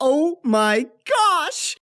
Oh my gosh!